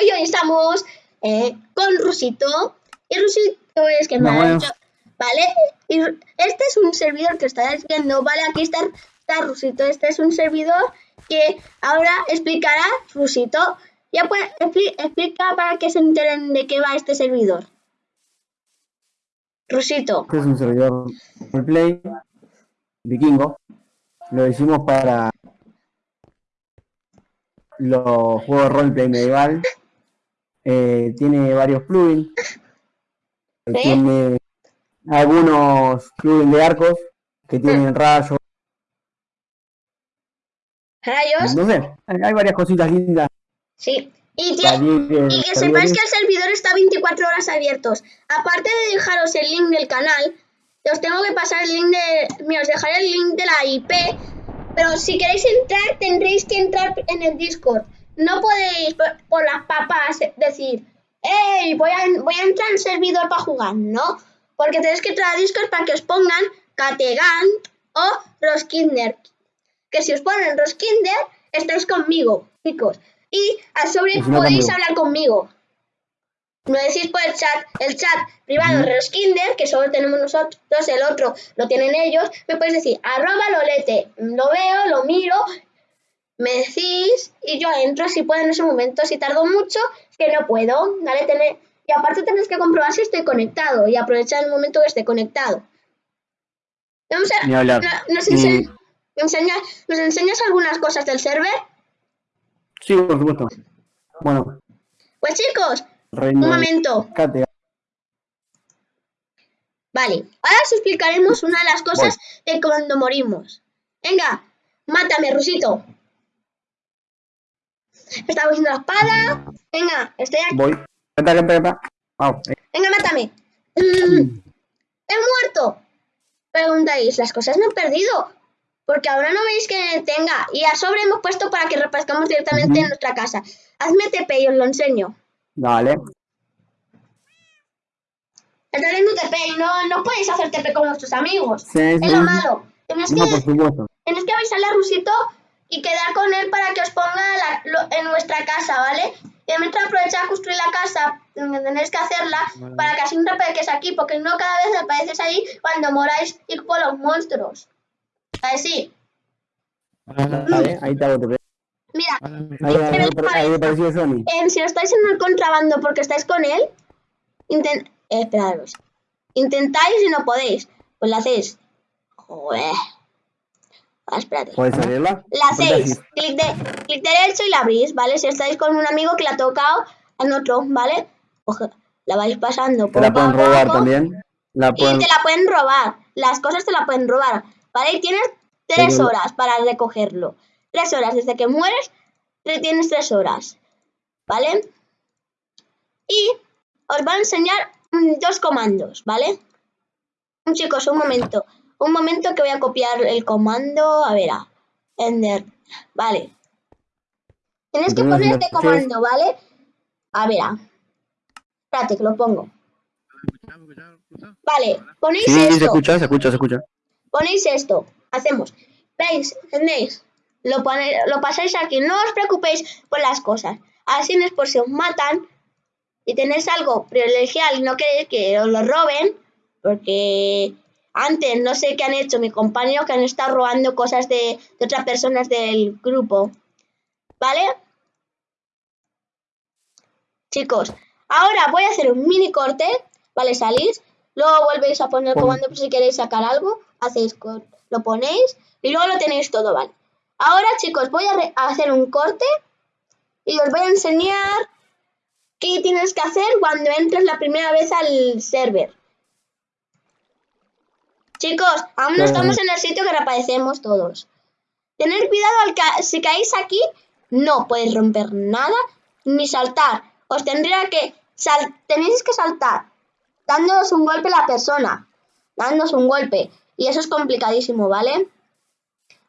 y hoy estamos eh, con Rusito y Rusito es que me ha hecho, ¿vale? Y este es un servidor que estáis viendo, ¿vale? Aquí está, está Rusito, este es un servidor que ahora explicará Rusito. Ya pues, explica para que se enteren de qué va este servidor. Rusito. Este es un servidor play vikingo. Lo hicimos para los juegos de roleplay medieval. Eh, tiene varios plugins. Tiene algunos plugins de arcos que tienen rayos. ¿Rayos? No sé, hay varias cositas lindas. Sí. Y, que sepáis que el servidor está 24 horas abiertos. Aparte de dejaros el link del canal, os tengo que pasar el link de... Mira, os dejaré el link de la IP pero si queréis entrar, tendréis que entrar en el Discord. No podéis por, las papas decir, hey, voy a, voy a entrar en servidor para jugar. No, porque tenéis que entrar a Discord para que os pongan Kategant o Roskinder. Que si os ponen Roskinder, estáis conmigo, chicos. Y a sobre podéis hablar conmigo. No decís por el chat, el chat privado de los Kinder, que solo tenemos nosotros, el otro lo tienen ellos, me podéis decir, arroba lolete, lo veo, lo miro, me decís y yo entro si puedo en ese momento, si tardo mucho, que no puedo, ¿vale? Tener, y aparte tenéis que comprobar si estoy conectado y aprovechar el momento que esté conectado. Vamos a, nos, ¿Nos enseñas algunas cosas del server? Sí, por supuesto. Bueno. Pues chicos, un momento. Vale, ahora os explicaremos una de las cosas de cuando morimos. Venga, mátame, Rusito. Está cogiendo la espada. Venga, estoy aquí. Voy. Venga, mátame. Mm. He muerto. Preguntáis, las cosas no he perdido. Porque ahora no veis que tenga. Y a sobre hemos puesto para que repascamos directamente en nuestra casa. Hazme TP y os lo enseño. Vale. Estás haciendo TP y no, no podéis hacer TP con nuestros amigos. es lo malo. Tienes que, tienes que avisarle a Rusito y quedar con él para que os ponga en nuestra casa, ¿vale? Y mientras aprovechar a construir la casa, tenéis que hacerla para que así no aparezcas aquí, porque no cada vez apareces ahí cuando moráis ir por los monstruos. ¿Vale? Sí. Vale, ahí te hago. Mira, si estáis en el contrabando porque estáis con él, intent eh, Intentáis y no podéis. Pues la hacéis. Joder. Ah, espérate. ¿Puedes abrirla? La hacéis. Clic, de, clic derecho y la abrís, ¿vale? Si estáis con un amigo que la ha tocado en otro, ¿vale? la vais pasando. Te la pueden robar también. La Y te la pueden robar. Las cosas te la pueden robar. ¿Vale? Y tienes tres horas para recogerlo. Tres horas, desde que mueres, tienes tres horas. ¿Vale? Y os va a enseñar dos comandos, ¿vale? Chicos, un momento. Un momento que voy a copiar el comando. A ver, a Ender. Vale. Tienes que poner este comando, ¿vale? A ver, a. Espérate, que lo pongo. Vale, ponéis esto. se escucha, se escucha, se escucha. Ponéis esto. Hacemos. ¿Veis? ¿Entendéis? Lo, lo pasáis aquí, no os preocupéis por las cosas. Así no es por si os matan y tenéis algo privilegiado y no queréis que os lo roben, porque antes no sé qué han hecho mis compañeros que han estado robando cosas de, de otras personas del grupo. ¿Vale? Chicos, ahora voy a hacer un mini corte, ¿vale? Salís, luego volvéis a poner el comando si queréis sacar algo, hacéis, lo ponéis y luego lo tenéis todo, ¿vale? Ahora chicos voy a, hacer un corte y os voy a enseñar qué tienes que hacer cuando entres la primera vez al server. Chicos, aún no estamos en el sitio que reaparecemos todos. Tener cuidado al si caéis aquí, no podéis romper nada ni saltar. Os tendría que tenéis que saltar dándonos un golpe a la persona, dándonos un golpe y eso es complicadísimo, ¿vale?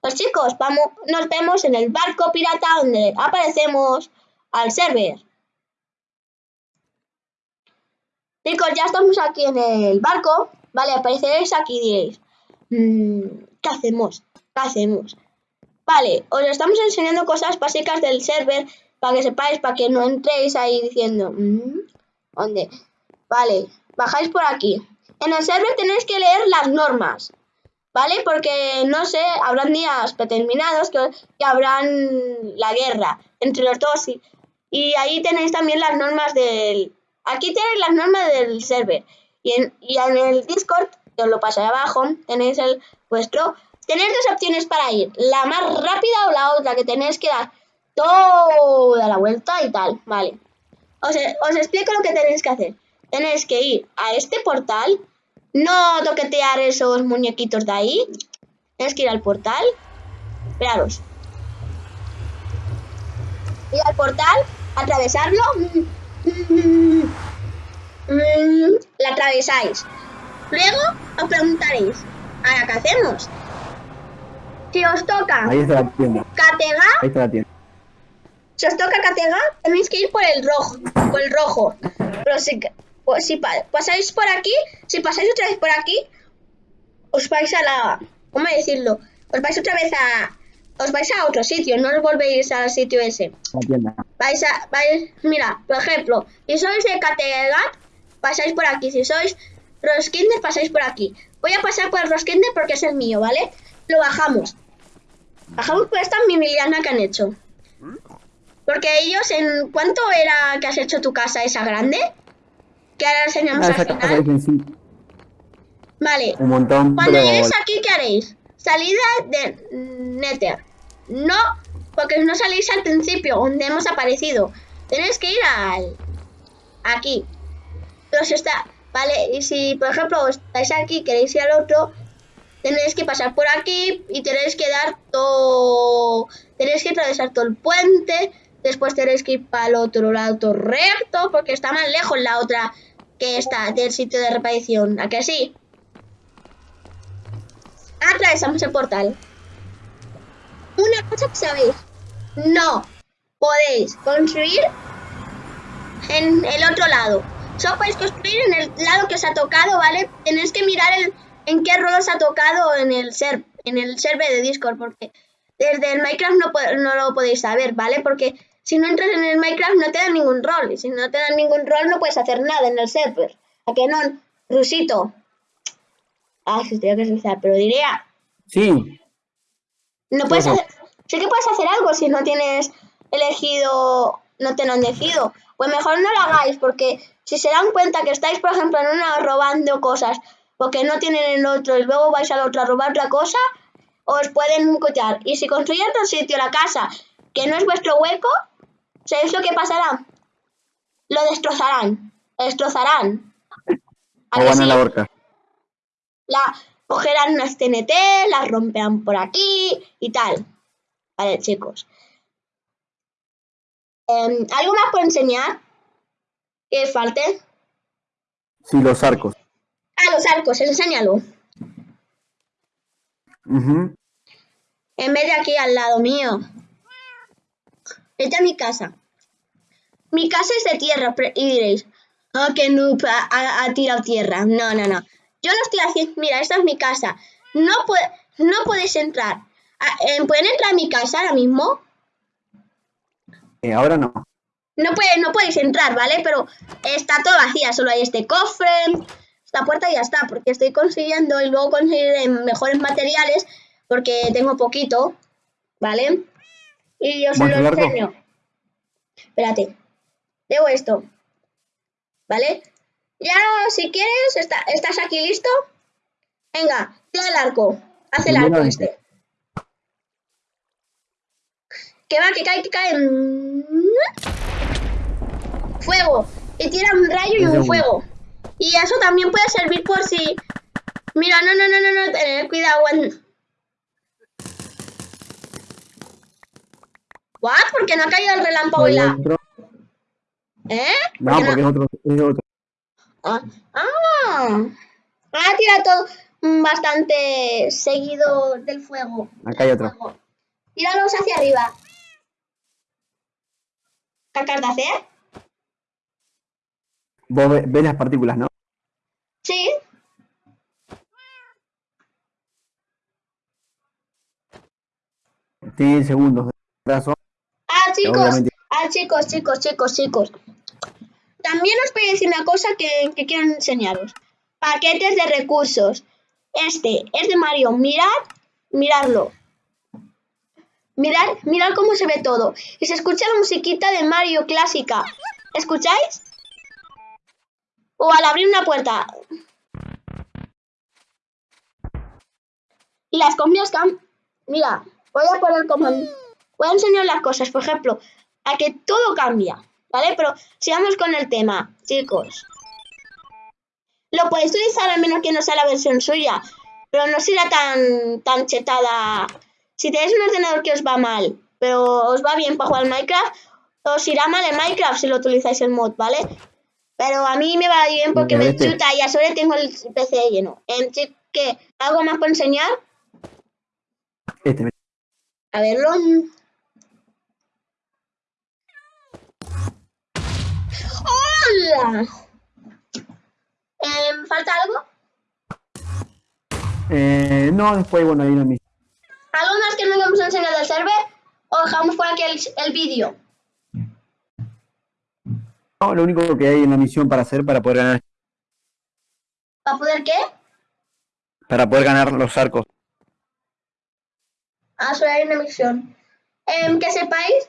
Pues chicos, vamos, nos vemos en el barco pirata donde aparecemos al server. Chicos, ya estamos aquí en el barco. Vale, apareceréis aquí y diréis, mm, ¿qué hacemos? ¿Qué hacemos? Vale, os estamos enseñando cosas básicas del server para que sepáis, para que no entréis ahí diciendo, mm, ¿dónde? Vale, bajáis por aquí. En el server tenéis que leer las normas, ¿vale? Porque, no sé, habrán días determinados que, que habrán la guerra entre los dos y, y ahí tenéis también las normas del... Aquí tenéis las normas del server y en, y en el Discord, que os lo paso abajo, tenéis el vuestro. Tenéis dos opciones para ir, la más rápida o la otra, que tenéis que dar toda la vuelta y tal, vale. Os, os explico lo que tenéis que hacer. Tenéis que ir a este portal, no toquetear esos muñequitos de ahí. Tenéis que ir al portal. Esperaros. Ir al portal, atravesarlo. La atravesáis. Luego os preguntaréis, ¿ahora qué hacemos? Si os toca Ahí está la tienda. Catega, Ahí está la tienda. si os toca Catega, tenéis que ir por el rojo, por el rojo. Pero si, pues si pa- pasáis por aquí, si pasáis otra vez por aquí, os vais a la, ¿cómo decirlo? Os vais otra vez a, os vais a otro sitio, no os volvéis al sitio ese. La tienda. Vais a, vais, mira, por ejemplo, si sois de Kattegat, pasáis por aquí. Si sois Roskinder, pasáis por aquí. Voy a pasar por el Roskinder porque es el mío, ¿vale? Lo bajamos. Bajamos por esta mimiliana que han hecho. Porque ellos, ¿en cuánto era que has hecho tu casa esa grande? Que ahora enseñamos Ah, al casa final. sí, Vale, un montón, cuando lleguéis aquí, ¿qué haréis? Salida de Nether. No, porque no salís al principio, donde hemos aparecido. Tenéis que ir al... Aquí. Si está... Vale, y si, por ejemplo, estáis aquí, queréis ir al otro, tenéis que pasar por aquí y tenéis que dar todo... Tenéis que atravesar todo el puente, después tenéis que ir para el otro lado recto, porque está más lejos la otra que está del sitio de reparación. ¿A que sí? atravesamos el portal. Una cosa que sabéis, no podéis construir en el otro lado. Solo podéis construir en el lado que os ha tocado, ¿vale? Tenéis que mirar el- en qué rol os ha tocado en el ser, en el server de Discord, porque desde el Minecraft no, no lo podéis saber, ¿vale? Porque si no entras en el Minecraft no te dan ningún rol, y si no te dan ningún rol no puedes hacer nada en el server. ¿A que no? Rusito. Ah, si tenía que suicidar, pero diría, sí, no puedes hacer, sí que puedes hacer algo si no tienes elegido, no te lo han elegido. Pues mejor no lo hagáis, porque si se dan cuenta que estáis, por ejemplo, en una robando cosas, porque no tienen el otro, y luego vais al otro a robar otra cosa, os pueden cotear. Y si construyen otro sitio, la casa, que no es vuestro hueco, ¿sabéis lo que pasará? Lo destrozarán. Destrozarán. ¿A o van a la horca. la cogerán unas TNT, las romperán por aquí y tal. Vale, chicos. Em, ¿Algo más por enseñar? ¿Que falte? Sí, los arcos. Ah, los arcos, enséñalo. Ujú. En vez de aquí al lado mío. Vete a mi casa. Mi casa es de tierra y diréis, oh, que noob ha, ha- ha tirado tierra. No, no, no. Yo lo estoy haciendo. Mira, esta es mi casa. No, pue- no podéis entrar. Ah, eh, ¿Pueden entrar a mi casa ahora mismo? Eh, ahora no. No, puede, no podéis entrar, ¿vale? Pero está todo vacía, solo hay este cofre, esta puerta y ya está, porque estoy consiguiendo y luego conseguiré mejores materiales porque tengo poquito, ¿vale? Y yo se lo enseño. Espérate, debo esto, ¿vale? Ya, si quieres, está- ¿estás aquí listo? Venga, tira el arco, haz el arco este. Que va, que cae, que cae. Fuego. Y tira un rayo y Un fuego. Y eso también puede servir por si... Mira, no, no, no, no, no, tener cuidado. ¿What? ¿Por qué no ha caído el relámpago y la... ¿Eh? No, ¿Por qué porque es otro. Es otro. Ah, ah. Ah, tira todo mm, bastante seguido del fuego. Acá hay otro. Tíralos hacia arriba. ¿Qué de hacer? Vos ve- ves las partículas, ¿no? Sí. 10 segundos de retraso. Ah, chicos, ah, chicos, chicos, chicos, chicos. También os voy a decir una cosa que, que quiero enseñaros. Paquetes de recursos. Este es de Mario. Mirad, miradlo. Mirad, mirad cómo se ve todo. Y se escucha la musiquita de Mario clásica. ¿Escucháis? O al abrir una puerta. Y las comidas cam... Mira, voy a poner como... Voy a enseñar las cosas, por ejemplo, a que todo cambia, ¿vale? Pero sigamos con el tema, chicos. Lo podéis utilizar al menos que no sea la versión suya, pero no será tan, tan chetada. Si tenéis un ordenador que os va mal, pero os va bien para jugar Minecraft, os irá mal en Minecraft si lo utilizáis el mod, ¿vale? Pero a mí me va bien porque me chuta y a sobre tengo el PC lleno. En ¿qué? ¿Algo más por enseñar? Este. A verlo. ¡Hola! Eh, ¿Falta algo? Eh, no, después, bueno, ahí la misión. ¿Algo más que no hemos enseñado del server? ¿O dejamos por aquí el, el vídeo? No, lo único que hay en la misión para hacer para poder ganar. ¿Para poder qué? Para poder ganar los arcos. Ah, solo hay una misión. Eh, que sepáis,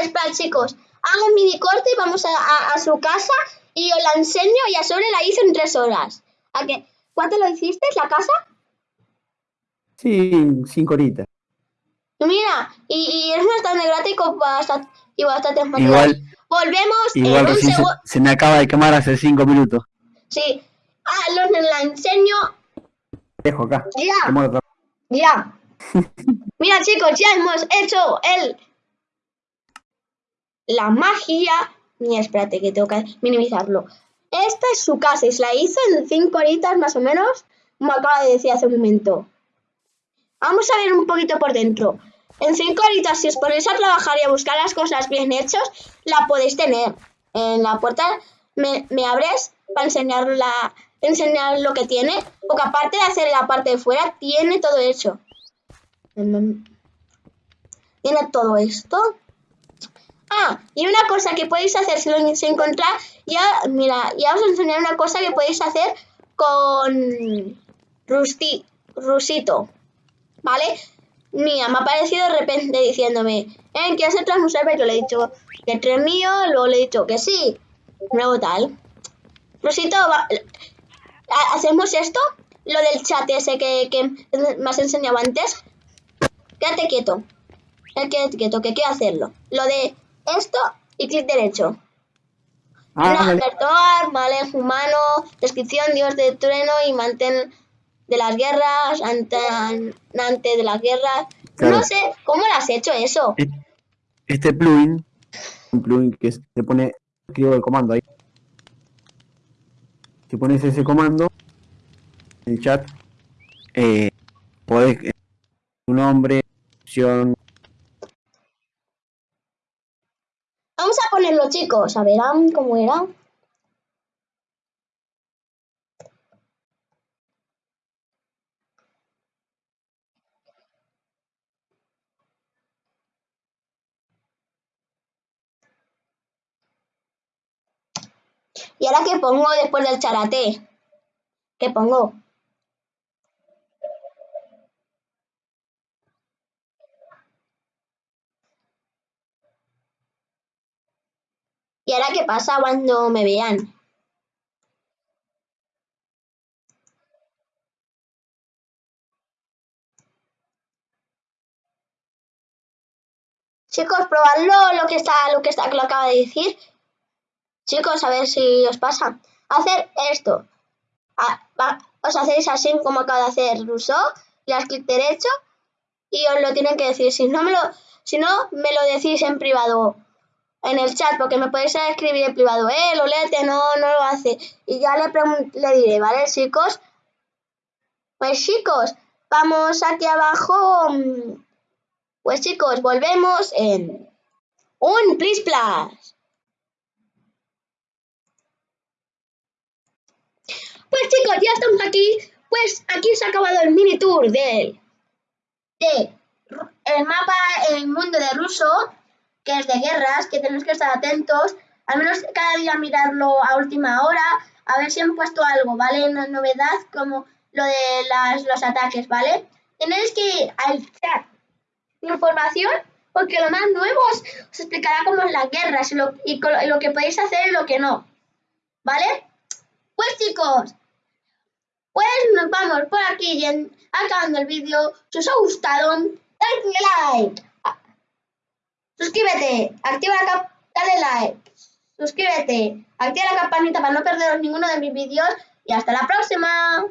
es para chicos. Hago un mini corte y vamos a, a, su casa y os la enseño y a sobre la hice en tres horas. ¿A qué? ¿Cuánto lo hiciste, la casa? Sí, cinco horitas. Mira, y, y es bastante gratis y bastante, y Igual, Volvemos igual en un se, me acaba de quemar hace cinco minutos. Sí. Ah, los la enseño. Dejo acá. Ya. Ya. Mira, chicos, ya hemos hecho el... La magia... Mira, espérate, que tengo que minimizarlo. Esta es su casa y se la hizo en cinco horitas más o menos, como acaba de decir hace un momento. Vamos a ver un poquito por dentro. En 5 horitas, si os ponéis a trabajar y a buscar las cosas bien hechas, la podéis tener. En la puerta me, abres para enseñar, la, enseñar lo que tiene, porque aparte de hacer la parte de fuera, tiene todo hecho. Tiene todo esto. Ah, y una cosa que podéis hacer si lo encontrar, ya, mira, ya os enseñaré una cosa que podéis hacer con Rusti, Rusito. ¿vale? Mía, me ha aparecido de repente diciéndome, ¿eh? ¿Quieres entrar un server? Yo le he dicho que entre mío, luego le he dicho que sí, luego tal. Rosito, ¿hacemos esto? Lo del chat ese que, que me has enseñado antes. Quédate quieto. Quédate quieto, que quiero hacerlo. Lo de esto y clic derecho. Ah, vale. humano, descripción, dios de trueno y mantén de las guerras, antes, de las guerras. No sé, ¿cómo lo has hecho eso? Este plugin, un plugin que se pone, escribo el comando ahí. Si pones ese comando en el chat, eh, podés, eh, tu nombre, opción. Vamos a ponerlo, chicos, a ver cómo era. ¿Y ahora qué pongo después del charate? ¿Qué pongo? ¿Y ahora qué pasa cuando me vean? Chicos, probadlo lo que está, lo que está, lo acaba de decir. Chicos, a ver si os pasa. Hacer esto. os hacéis así como acaba de hacer Rousseau, le das clic derecho y os lo tienen que decir. Si no, me lo, si no, me lo decís en privado, en el chat, porque me podéis escribir en privado, eh, lo léete, no, no lo hace. Y ya le, le diré, ¿vale, chicos? Pues chicos, vamos aquí abajo. Pues chicos, volvemos en un Please Plus. Pues chicos, ya estamos aquí. Pues aquí se ha acabado el mini tour del de el mapa mundo de ruso, que es de guerras, que tenemos que estar atentos. Al menos cada día mirarlo a última hora, a ver si han puesto algo, ¿vale? Una novedad como lo de las, los ataques, ¿vale? Tenéis que ir al chat información porque lo más nuevo os, explicará cómo es y lo, y lo que podéis hacer y lo que no. ¿Vale? Pues chicos, pues nos vamos por aquí acabando el vídeo. Si os ha gustado, dadle like. Suscríbete, activa la dale like. Suscríbete, activa la campanita para no perderos ninguno de mis vídeos y hasta la próxima.